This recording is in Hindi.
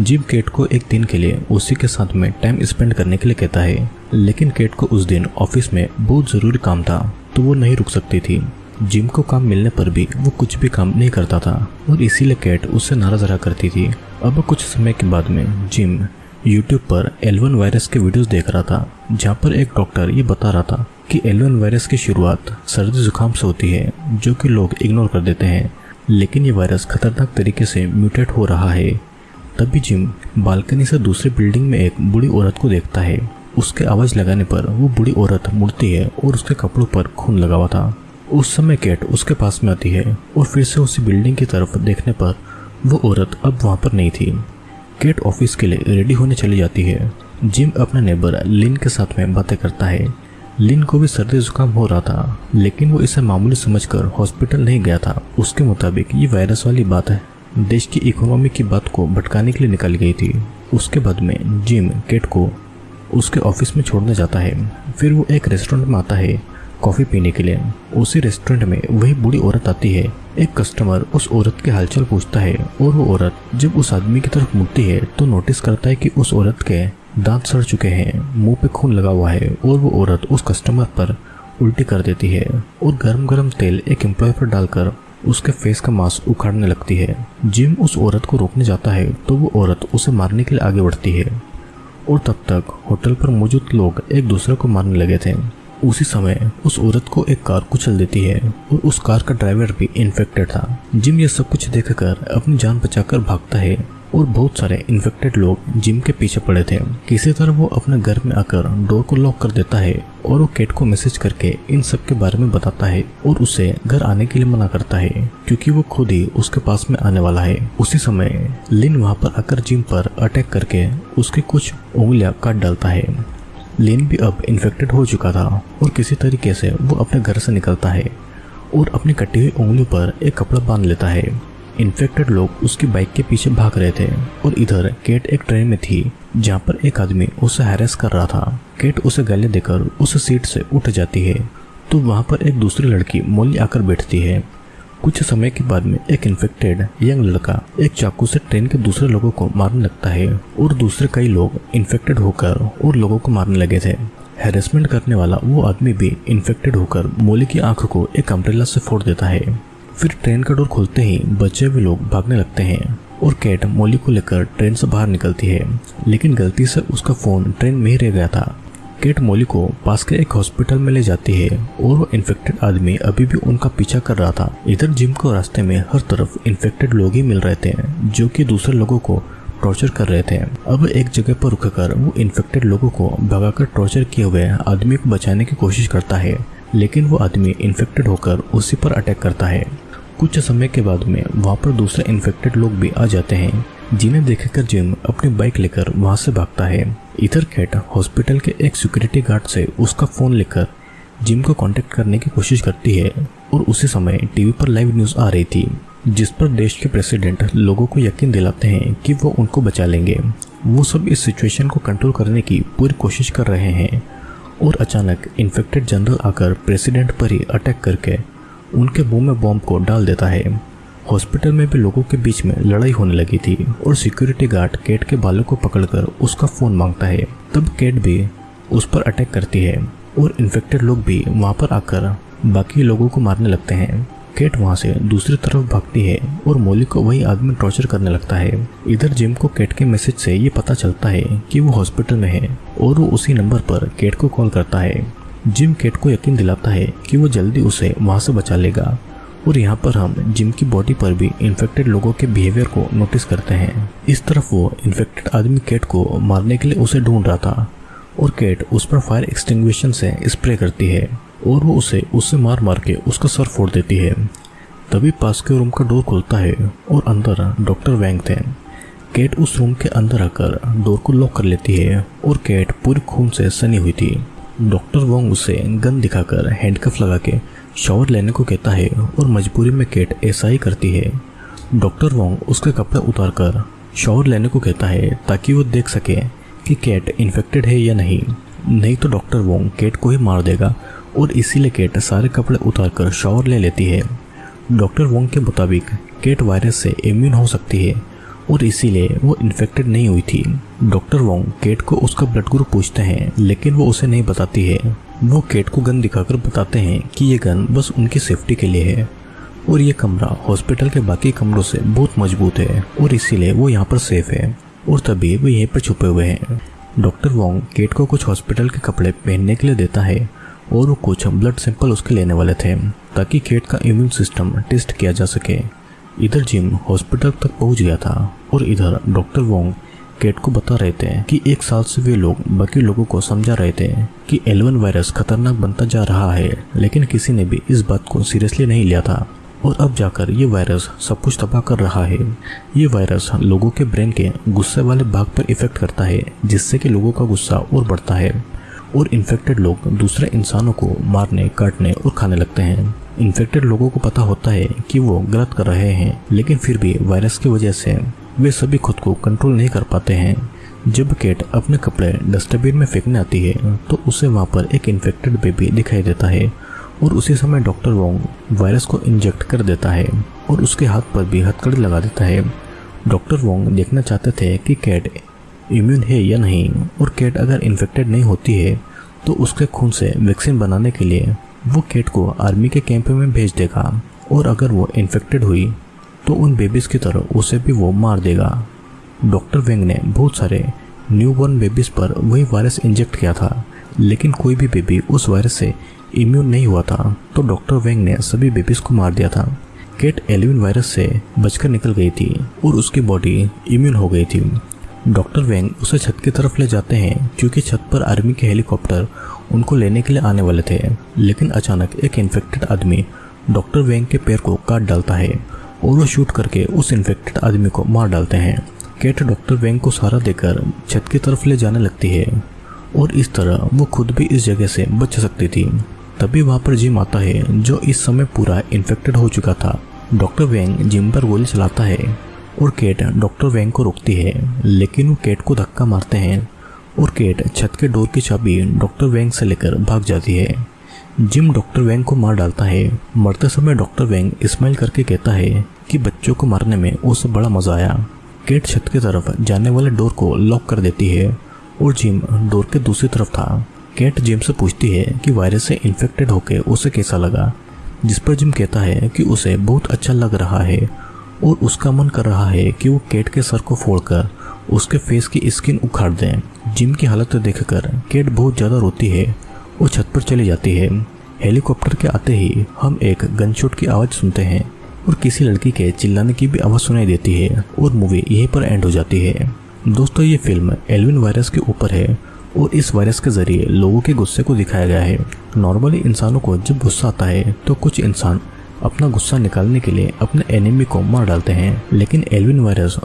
जिम केट को एक दिन के लिए उसी के साथ में टाइम स्पेंड करने के लिए कहता है, लेकिन केट को उस दिन ऑफ़िस में बहुत ज़रूरी काम था तो वो नहीं रुक सकती थी। जिम को काम मिलने पर भी वो कुछ भी काम नहीं करता था, और इसीलिए कैट उससे नाराज़ रहा करती थी। अब कुछ समय के बाद में जिम यूट्यूब पर एलवन वायरस के वीडियोस देख रहा था, जहाँ पर एक डॉक्टर ये बता रहा था कि एलवन वायरस की शुरुआत सर्दी जुकाम से होती है, जो कि लोग इग्नोर कर देते हैं। लेकिन ये वायरस खतरनाक तरीके से म्यूटेट हो रहा है। तभी जिम बालकनी से दूसरी बिल्डिंग में एक बुढ़ी औरत को देखता है। उसके आवाज़ लगाने पर वो बुढ़ी औरत मुड़ती है और उसके कपड़ों पर खून लगा हुआ था। उस समय कैट उसके पास में आती है और फिर से उसी बिल्डिंग की तरफ़ देखने पर वो औरत अब वहाँ पर नहीं थी। कैट ऑफ़िस के लिए रेडी होने चली जाती है। जिम अपने नेबर लिन के साथ में बातें करता है। लिन को भी सर्दी जुकाम हो रहा था, लेकिन वो इसे मामूली समझकर हॉस्पिटल नहीं गया था। उसके मुताबिक ये वायरस वाली बात है। देश की इकोनॉमी की बात को भटकाने के लिए निकल गई थी। उसके बाद में जिम, केट को उसके ऑफ़िस में छोड़ने जाता है। फिर वो एक रेस्टोरेंट में आता है कॉफ़ी पीने के लिए। उसी रेस्टोरेंट में वही बूढ़ी औरत आती है। एक कस्टमर उस औरत के हालचाल पूछता है और वो औरत जब उस आदमी की तरफ़ मुड़ती है तो नोटिस करता है कि उस औरत के दांत सड़ चुके हैं, मुँह पे खून लगा हुआ है और वो औरत उस कस्टमर पर उल्टी कर देती है और गर्म गर्म तेल एक एम्प्लॉय पर डालकर उसके फेस का मांस उखाड़ने लगती है। जिम उस औरत को रोकने जाता है तो वो औरत उसे मारने के लिए आगे बढ़ती है। और तब तक होटल पर मौजूद लोग एक दूसरे को मारने लगे थे। उसी समय उस औरत को एक कार कुचल देती है और उस कार का ड्राइवर भी इन्फेक्टेड था। जिम यह सब कुछ देखकर अपनी जान बचाकर भागता है। और बहुत सारे इन्फेक्टेड लोग जिम के पीछे पड़े थे। किसी तरह वो अपने घर में आकर डोर को लॉक कर देता है और वो केट को मैसेज करके इन सब के बारे में बताता है और उसे घर आने के लिए मना करता है, क्योंकि वो खुद ही उसके पास में आने वाला है। उसी समय लिन वहाँ पर आकर जिम पर अटैक करके उसकी कुछ उंगलियाँ काट डालता है। लिन भी अब इन्फेक्टेड हो चुका था और किसी तरीके से वो अपने घर से निकलता है और अपनी कटी हुई उंगली पर एक कपड़ा बाँध लेता है। इन्फेक्टेड लोग उसकी बाइक के पीछे भाग रहे थे और इधर केट एक ट्रेन में थी, जहाँ पर एक आदमी उसे हैरेस कर रहा था। केट उसे गले देकर उस सीट से उठ जाती है। तो वहाँ पर एक दूसरी लड़की मोली आकर बैठती है। कुछ समय के बाद में एक इन्फेक्टेड यंग लड़का एक चाकू से ट्रेन के दूसरे लोगों को मारने लगता है और दूसरे कई लोग इन्फेक्टेड होकर और लोगों को मारने लगे थे। हेरेसमेंट करने वाला वो आदमी भी इन्फेक्टेड होकर मोली की आँख को एक अम्ब्रेला से फोड़ देता है। फिर ट्रेन का डोर खुलते ही बचे हुए लोग भागने लगते हैं और कैट मोली को लेकर ट्रेन से बाहर निकलती है। लेकिन गलती से उसका फ़ोन ट्रेन में ही रह गया था। केट मोली को पास के एक हॉस्पिटल में ले जाती है और वो इन्फेक्टेड आदमी अभी भी उनका पीछा कर रहा था। इधर जिम को रास्ते में हर तरफ़ इन्फेक्टेड लोग ही मिल रहे थे, जो कि दूसरे लोगों को टॉर्चर कर रहे थे। अब एक जगह पर रुककर वो इन्फेक्टेड लोगों को भगाकर टॉर्चर किए हुए आदमी को बचाने की कोशिश करता है, लेकिन वो आदमी इन्फेक्टेड होकर उसी पर अटैक करता है। कुछ समय के बाद में वहाँ पर दूसरे इन्फेक्टेड लोग भी आ जाते हैं, जिन्हें देखकर जिम अपनी बाइक लेकर वहाँ से भागता है। इधर कैट हॉस्पिटल के एक सिक्योरिटी गार्ड से उसका फ़ोन लेकर जिम को कांटेक्ट करने की कोशिश करती है, और उसी समय टीवी पर लाइव न्यूज़ आ रही थी, जिस पर देश के प्रेसिडेंट लोगों को यकीन दिलाते हैं कि वो उनको बचा लेंगे। वो सब इस सिचुएशन को कंट्रोल करने की पूरी कोशिश कर रहे हैं, और अचानक इन्फेक्टेड जनरल आकर प्रेसिडेंट पर ही अटैक करके उनके मुँह में बॉम्ब को डाल देता है। हॉस्पिटल में भी लोगों के बीच में लड़ाई होने लगी थी और सिक्योरिटी गार्ड केट के बालों को पकड़कर उसका फ़ोन माँगता है। तब केट भी उस पर अटैक करती है और इन्फेक्टेड लोग भी वहाँ पर आकर बाकी लोगों को मारने लगते हैं। केट वहाँ से दूसरी तरफ़ भागती है और मोली को वही आदमी टॉर्चर करने लगता है। इधर जिम को केट के मैसेज से ये पता चलता है कि वो हॉस्पिटल में है और वो उसी नंबर पर केट को कॉल करता है। जिम केट को यकीन दिलाता है कि वो जल्दी उसे वहाँ से बचा लेगा। और यहाँ पर हम जिम की बॉडी पर भी इन्फेक्टेड लोगों के बिहेवियर को नोटिस करते हैं। इस तरफ़ वो इन्फेक्टेड आदमी केट को मारने के लिए उसे ढूंढ रहा था और केट उस पर फायर एक्सटिंग्विशन से स्प्रे करती है और वो उसे उससे मार मार के उसका सर फोड़ देती है। तभी पास के रूम का डोर खुलता है और अंदर डॉक्टर वैंग थे। केट उस रूम के अंदर आकर डोर को लॉक कर लेती है और केट पूरी खून से सनी हुई थी। डॉक्टर वोंग उसे गन दिखाकर हैंडकफ लगा के शॉवर लेने को कहता है और मजबूरी में केट ऐसा ही करती है। डॉक्टर वोंग उसके कपड़े उतार कर शॉवर लेने को कहता है ताकि वो देख सके कि केट इन्फेक्टेड है या नहीं। नहीं तो डॉक्टर वोंग केट को ही मार देगा और इसीलिए केट सारे कपड़े उतार कर शॉवर ले लेती है। डॉक्टर वोंग के मुताबिक केट वायरस से इम्यून हो सकती है और इसीलिए वो इन्फेक्टेड नहीं हुई थी। डॉक्टर वोंग केट को उसका ब्लड ग्रुप पूछते हैं, लेकिन वो उसे नहीं बताती है। वो केट को गन दिखाकर बताते हैं कि ये गन बस उनकी सेफ्टी के लिए है। और ये कमरा हॉस्पिटल के बाकी कमरों से बहुत मज़बूत है, और इसीलिए वो यहाँ पर सेफ़ है, और तभी वो यहीं पर छुपे हुए हैं। डॉक्टर वोंग केट को कुछ हॉस्पिटल के कपड़े पहनने के लिए देता है, और वो कुछ ब्लड सैंपल उसके लेने वाले थे, ताकि केट का इम्यून सिस्टम टेस्ट किया जा सके। इधर जिम हॉस्पिटल तक पहुँच गया था, और इधर डॉक्टर वोंग केट को बता रहे थे कि एक साल से वे लोग बाकी लोगों को समझा रहे थे कि एलवन वायरस खतरनाक बनता जा रहा है, लेकिन किसी ने भी इस बात को सीरियसली नहीं लिया था। और अब जाकर ये वायरस सब कुछ तबाह कर रहा है। ये वायरस लोगों के ब्रेन के गुस्से वाले भाग पर इफ़ेक्ट करता है, जिससे कि लोगों का गुस्सा और बढ़ता है। और इन्फेक्टेड लोग दूसरे इंसानों को मारने, काटने और खाने लगते हैं। इन्फेक्टेड लोगों को पता होता है कि वो गलत कर रहे हैं, लेकिन फिर भी वायरस की वजह से वे सभी खुद को कंट्रोल नहीं कर पाते हैं। जब केट अपने कपड़े डस्टबिन में फेंकने आती है तो उसे वहाँ पर एक इन्फेक्टेड बेबी दिखाई देता है और उसी समय डॉक्टर वोंग वायरस को इंजेक्ट कर देता है और उसके हाथ पर भी हथकड़ी लगा देता है। डॉक्टर वोंग देखना चाहते थे कि कैट इम्यून है या नहीं और कैट अगर इन्फेक्टेड नहीं होती है तो उसके खून से वैक्सीन बनाने के लिए वो कैट को आर्मी के कैंप में भेज देगा और अगर वो इन्फेक्टेड हुई तो उन बेबीज की तरह उसे भी वो मार देगा। डॉक्टर वेंग ने बहुत सारे न्यूबॉर्न बेबीज पर वही वायरस इंजेक्ट किया था, लेकिन कोई भी बेबी उस वायरस से इम्यून नहीं हुआ था तो डॉक्टर वेंग ने सभी बेबीज को मार दिया था। केट एलिविन वायरस से बचकर निकल गई थी और उसकी बॉडी इम्यून हो गई थी। डॉक्टर वेंग उसे छत की तरफ़ ले जाते हैं, क्योंकि छत पर आर्मी के हेलीकॉप्टर उनको लेने के लिए आने वाले थे। लेकिन अचानक एक इन्फेक्टेड आदमी डॉक्टर वेंग के पैर को काट डालता है और वो शूट करके उस इन्फेक्टेड आदमी को मार डालते हैं। केट डॉक्टर वेंग को सहारा देकर छत की तरफ़ ले जाने लगती है और इस तरह वो खुद भी इस जगह से बच सकती थी। तभी वहाँ पर जिम आता है, जो इस समय पूरा इन्फेक्टेड हो चुका था। डॉक्टर वेंग जिम पर गोली चलाता है और केट डॉक्टर वेंग को रोकती है, लेकिन वो केट को धक्का मारते हैं और केट छत के डोर की चाबी डॉक्टर वेंग से लेकर भाग जाती है। जिम डॉक्टर वैंग को मार डालता है। मरते समय डॉक्टर वैंग स्माइल करके कहता है कि बच्चों को मारने में उसे बड़ा मज़ा आया। केट छत की तरफ़ जाने वाले डोर को लॉक कर देती है और जिम डोर के दूसरी तरफ़ था। कैट जिम से पूछती है कि वायरस से इन्फेक्टेड होकर उसे कैसा लगा, जिस पर जिम कहता है कि उसे बहुत अच्छा लग रहा है और उसका मन कर रहा है कि वो केट के सर को फोड़कर उसके फेस की स्किन उखाड़ दें। जिम की हालत देखकर केट बहुत ज़्यादा रोती है और छत पर चली जाती है। हेलीकॉप्टर के आते ही हम एक गनशॉट की आवाज़ सुनते हैं और किसी लड़की के चिल्लाने की भी आवाज़ सुनाई देती है और मूवी यहीं पर एंड हो जाती है। दोस्तों, ये फ़िल्म एलविन वायरस के ऊपर है और इस वायरस के ज़रिए लोगों के गुस्से को दिखाया गया है। नॉर्मली इंसानों को जब गुस्सा आता है तो कुछ इंसान अपना गुस्सा निकालने के लिए अपने एनिमी को मार डालते हैं। लेकिन एलविन वायरस